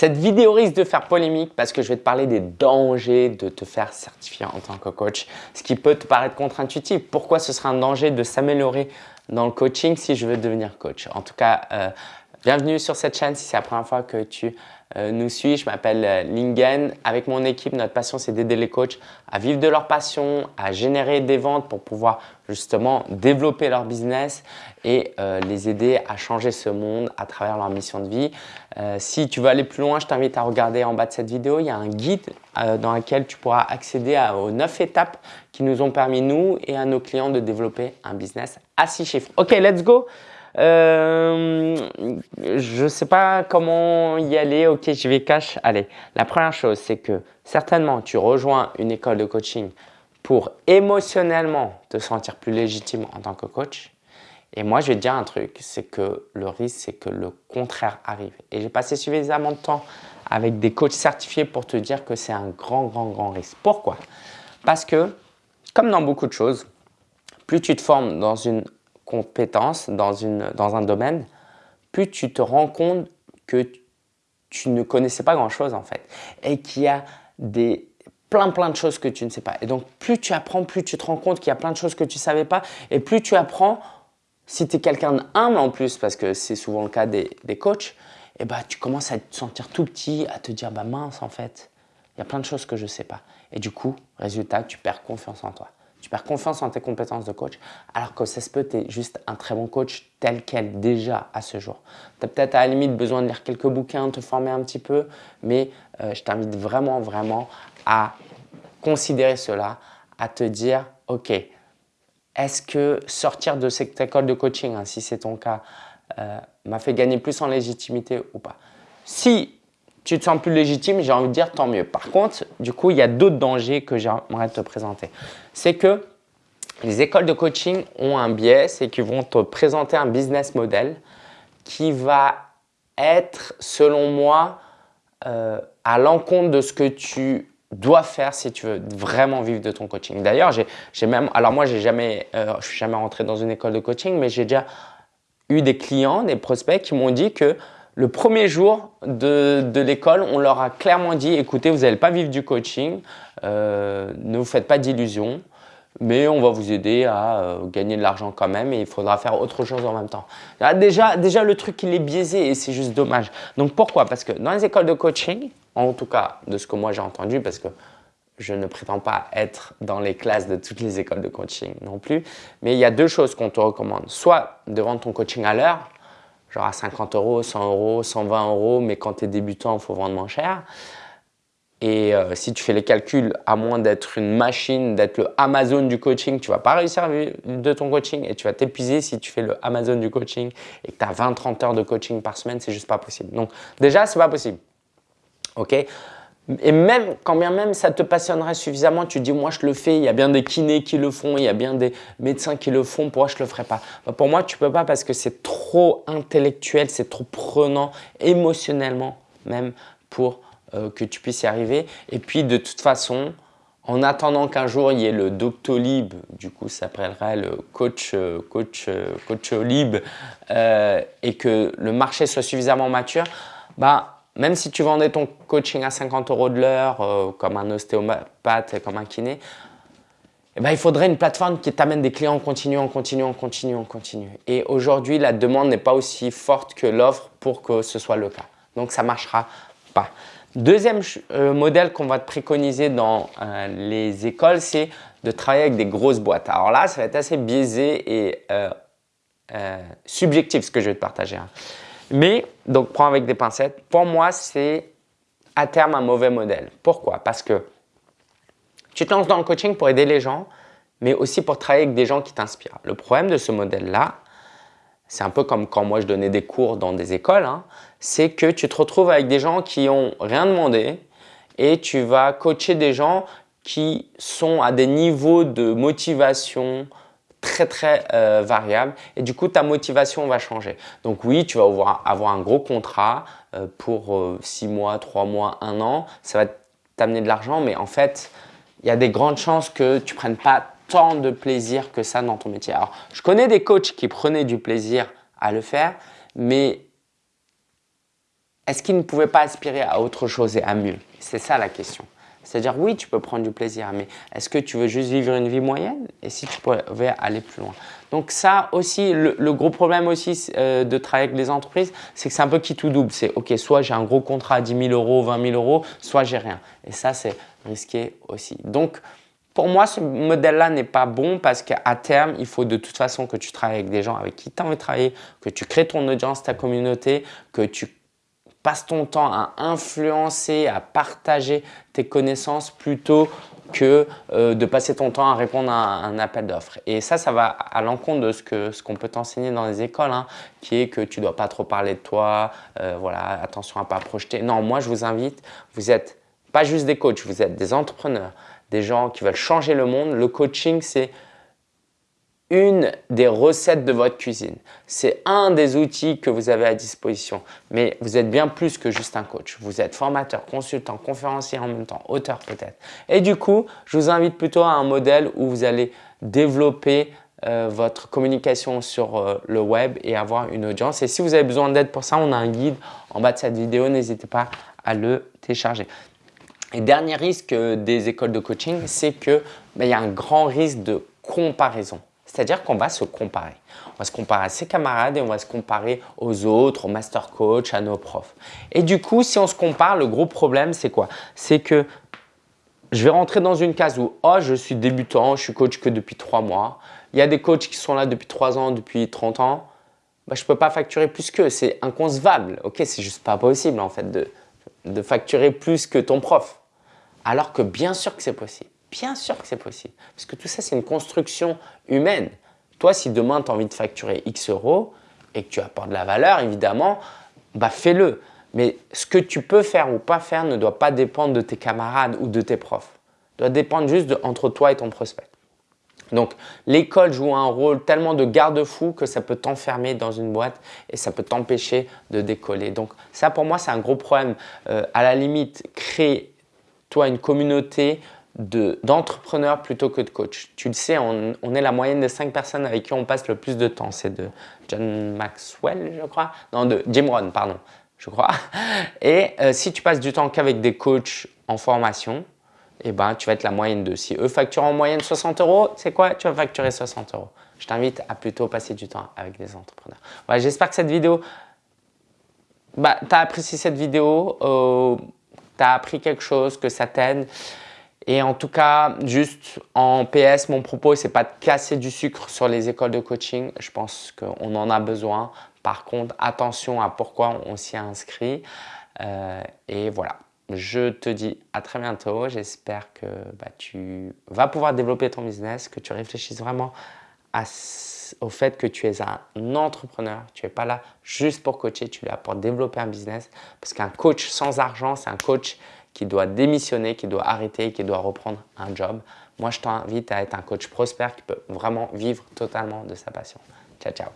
Cette vidéo risque de faire polémique parce que je vais te parler des dangers de te faire certifier en tant que coach, ce qui peut te paraître contre-intuitif. Pourquoi ce serait un danger de s'améliorer dans le coaching si je veux devenir coach? En tout cas, euh, bienvenue sur cette chaîne si c'est la première fois que tu nous suis. Je m'appelle euh, Lingen. Avec mon équipe, notre passion, c'est d'aider les coachs à vivre de leur passion, à générer des ventes pour pouvoir justement développer leur business et euh, les aider à changer ce monde à travers leur mission de vie. si tu veux aller plus loin, je t'invite à regarder en bas de cette vidéo. Il y a un guide dans lequel tu pourras accéder aux 9 étapes qui nous ont permis, nous et à nos clients, de développer un business à 6 chiffres. Ok, let's go euh, je sais pas comment y aller. Ok, je vais cash. Allez, la première chose, c'est que certainement, tu rejoins une école de coaching pour émotionnellement te sentir plus légitime en tant que coach. Et moi, je vais te dire un truc, c'est que le risque, c'est que le contraire arrive. Et j'ai passé suffisamment de temps avec des coachs certifiés pour te dire que c'est un grand, grand, grand risque. Pourquoi? Parce que, comme dans beaucoup de choses, plus tu te formes dans une compétences dans, une, dans un domaine, plus tu te rends compte que tu ne connaissais pas grand-chose en fait et qu'il y a des plein plein de choses que tu ne sais pas. Et donc plus tu apprends, plus tu te rends compte qu'il y a plein de choses que tu ne savais pas et plus tu apprends, si tu es quelqu'un d'humble en plus, parce que c'est souvent le cas des, des coachs, et bah, tu commences à te sentir tout petit, à te dire bah mince en fait, il y a plein de choses que je ne sais pas. Et du coup, résultat, tu perds confiance en toi. Tu confiance en tes compétences de coach, alors que ça se peut, tu es juste un très bon coach tel quel déjà à ce jour. Tu as peut-être à la limite besoin de lire quelques bouquins, te former un petit peu, mais euh, je t'invite vraiment, vraiment à considérer cela, à te dire, OK, est-ce que sortir de cette école de coaching, hein, si c'est ton cas, euh, m'a fait gagner plus en légitimité ou pas? Si tu te sens plus légitime, j'ai envie de dire tant mieux. Par contre, du coup, il y a d'autres dangers que j'aimerais te présenter. C'est que les écoles de coaching ont un biais, c'est qu'ils vont te présenter un business model qui va être, selon moi, euh, à l'encontre de ce que tu dois faire si tu veux vraiment vivre de ton coaching. D'ailleurs, j'ai même, alors moi, j'ai jamais, euh, je suis jamais rentré dans une école de coaching, mais j'ai déjà eu des clients, des prospects qui m'ont dit que le premier jour de, l'école, on leur a clairement dit, écoutez, vous n'allez pas vivre du coaching, euh, ne vous faites pas d'illusions, mais on va vous aider à euh, gagner de l'argent quand même et il faudra faire autre chose en même temps. Ah, déjà, déjà le truc, il est biaisé et c'est juste dommage. Donc pourquoi? Parce que dans les écoles de coaching, en tout cas de ce que moi j'ai entendu, parce que je ne prétends pas être dans les classes de toutes les écoles de coaching non plus, mais il y a deux choses qu'on te recommande. Soit de vendre ton coaching à l'heure, genre à 50 euros, 100 euros, 120 euros, mais quand tu es débutant, il faut vendre moins cher. Et euh, si tu fais les calculs, à moins d'être une machine, d'être le Amazon du coaching, tu vas pas réussir de ton coaching et tu vas t'épuiser si tu fais le Amazon du coaching et que tu as 20-30 heures de coaching par semaine, c'est juste pas possible. Donc déjà, c'est pas possible. OK? Et même, quand bien même ça te passionnerait suffisamment, tu dis moi je le fais, il y a bien des kinés qui le font, il y a bien des médecins qui le font, pourquoi je le ferais pas? Bah, Pour moi, tu peux pas parce que c'est trop intellectuel, c'est trop prenant émotionnellement même pour euh, que tu puisses y arriver. Et puis de toute façon, en attendant qu'un jour il y ait le Doctolib, du coup ça s'appellerait le coach, euh, coach, euh, coach et que le marché soit suffisamment mature, bah même si tu vendais ton coaching à 50 euros de l'heure, euh, comme un ostéopathe, comme un kiné, eh ben, il faudrait une plateforme qui t'amène des clients en continu, en continu, en continu, en continu. Et aujourd'hui, la demande n'est pas aussi forte que l'offre pour que ce soit le cas. Donc, ça ne marchera pas. Deuxième euh, modèle qu'on va te préconiser dans euh, les écoles, c'est de travailler avec des grosses boîtes. Alors là, ça va être assez biaisé et subjectif ce que je vais te partager. Hein. Mais, donc prends avec des pincettes, pour moi, c'est à terme un mauvais modèle. Pourquoi? Parce que tu te lances dans le coaching pour aider les gens, mais aussi pour travailler avec des gens qui t'inspirent. Le problème de ce modèle-là, c'est un peu comme quand moi je donnais des cours dans des écoles, hein, c'est que tu te retrouves avec des gens qui ont rien demandé et tu vas coacher des gens qui sont à des niveaux de motivation, très très euh, variable et du coup ta motivation va changer. Donc oui, tu vas avoir, un gros contrat euh, pour 6 euh, mois, 3 mois, 1 an, ça va t'amener de l'argent mais en fait, il y a des grandes chances que tu prennes pas tant de plaisir que ça dans ton métier. Alors, je connais des coachs qui prenaient du plaisir à le faire, mais est-ce qu'il ne pouvait pas aspirer à autre chose et à mieux? C'est ça la question. C'est-à-dire, oui, tu peux prendre du plaisir, mais est-ce que tu veux juste vivre une vie moyenne? Et si tu pouvais aller plus loin Donc ça aussi, le, gros problème aussi euh, de travailler avec des entreprises, c'est que c'est un peu qui tout double. C'est, OK, soit j'ai un gros contrat à 10 000 euros, 20 000 euros, soit j'ai rien. Et ça, c'est risqué aussi. Donc, pour moi, ce modèle-là n'est pas bon parce qu'à terme, il faut de toute façon que tu travailles avec des gens avec qui tu as envie de travailler, que tu crées ton audience, ta communauté, que tu passe ton temps à influencer, à partager tes connaissances plutôt que euh, de passer ton temps à répondre à un, appel d'offres. Et ça, ça va à l'encontre de ce qu'on ce qu'on peut t'enseigner dans les écoles, hein, qui est que tu ne dois pas trop parler de toi, euh, voilà, attention à ne pas projeter. Non, moi, je vous invite, vous êtes pas juste des coachs, vous êtes des entrepreneurs, des gens qui veulent changer le monde. Le coaching, c'est une des recettes de votre cuisine. C'est un des outils que vous avez à disposition. Mais vous êtes bien plus que juste un coach. Vous êtes formateur, consultant, conférencier en même temps, auteur peut-être. Et du coup, je vous invite plutôt à un modèle où vous allez développer euh, votre communication sur euh, le web et avoir une audience. Et si vous avez besoin d'aide pour ça, on a un guide en bas de cette vidéo. N'hésitez pas à le télécharger. Et dernier risque euh, des écoles de coaching, c'est qu'il ben, y a un grand risque de comparaison. C'est-à-dire qu'on va se comparer. On va se comparer à ses camarades et on va se comparer aux autres, aux master coach, à nos profs. Et du coup, si on se compare, le gros problème, c'est quoi? C'est que je vais rentrer dans une case où oh, je suis débutant, je suis coach que depuis trois mois. Il y a des coachs qui sont là depuis trois ans, depuis 30 ans. Bah, je ne peux pas facturer plus qu'eux. C'est inconcevable. Ok, c'est juste pas possible en fait de, de facturer plus que ton prof. Alors que bien sûr que c'est possible. Bien sûr que c'est possible. Parce que tout ça, c'est une construction humaine. Toi, si demain, tu as envie de facturer X euros et que tu apportes de la valeur, évidemment, bah fais-le. Mais ce que tu peux faire ou pas faire ne doit pas dépendre de tes camarades ou de tes profs. Doit dépendre juste entre toi et ton prospect. Donc, l'école joue un rôle tellement de garde-fou que ça peut t'enfermer dans une boîte et ça peut t'empêcher de décoller. Donc, ça, pour moi, c'est un gros problème. Euh, à la limite, crée toi une communauté d'entrepreneurs plutôt que de coach. Tu le sais, on, est la moyenne des cinq personnes avec qui on passe le plus de temps. C'est de John Maxwell, je crois. Non, de Jim Rohn, pardon, je crois. Et euh, si tu passes du temps qu'avec des coachs en formation, eh ben, tu vas être la moyenne de. Si eux facturent en moyenne 60 euros, c'est quoi? Tu vas facturer 60 euros. Je t'invite à plutôt passer du temps avec des entrepreneurs. Voilà, J'espère que cette vidéo, bah, tu as apprécié cette vidéo, euh, tu as appris quelque chose, que ça t'aide. Et en tout cas, juste en PS, mon propos, c'est pas de casser du sucre sur les écoles de coaching. Je pense qu'on en a besoin. Par contre, attention à pourquoi on s'y inscrit. Euh, et voilà, je te dis à très bientôt. J'espère que bah, tu vas pouvoir développer ton business, que tu réfléchisses vraiment au fait que tu es un entrepreneur. Tu n'es pas là juste pour coacher, tu es là pour développer un business. Parce qu'un coach sans argent, c'est un coach qui doit démissionner, qui doit arrêter, qui doit reprendre un job. Moi, je t'invite à être un coach prospère qui peut vraiment vivre totalement de sa passion. Ciao, ciao.